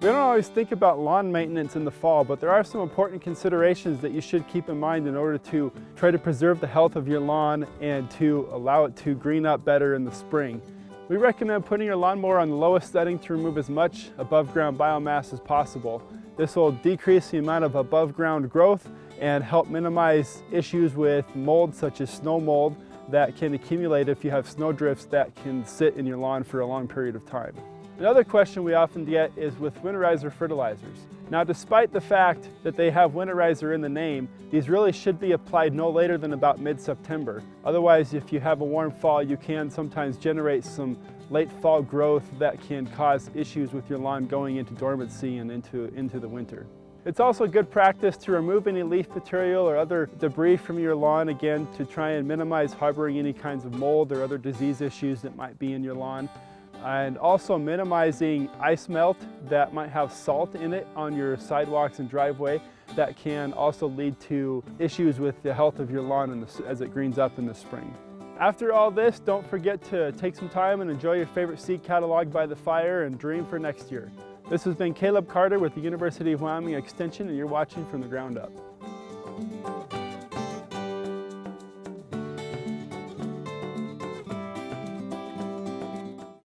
We don't always think about lawn maintenance in the fall, but there are some important considerations that you should keep in mind in order to try to preserve the health of your lawn and to allow it to green up better in the spring. We recommend putting your lawnmower on the lowest setting to remove as much above ground biomass as possible. This will decrease the amount of above ground growth and help minimize issues with mold such as snow mold that can accumulate if you have snow drifts that can sit in your lawn for a long period of time. Another question we often get is with winterizer fertilizers. Now despite the fact that they have winterizer in the name, these really should be applied no later than about mid-September. Otherwise, if you have a warm fall, you can sometimes generate some late fall growth that can cause issues with your lawn going into dormancy and into, into the winter. It's also good practice to remove any leaf material or other debris from your lawn, again, to try and minimize harboring any kinds of mold or other disease issues that might be in your lawn and also minimizing ice melt that might have salt in it on your sidewalks and driveway that can also lead to issues with the health of your lawn the, as it greens up in the spring. After all this, don't forget to take some time and enjoy your favorite seed catalog by the fire and dream for next year. This has been Caleb Carter with the University of Wyoming Extension and you're watching From the Ground Up.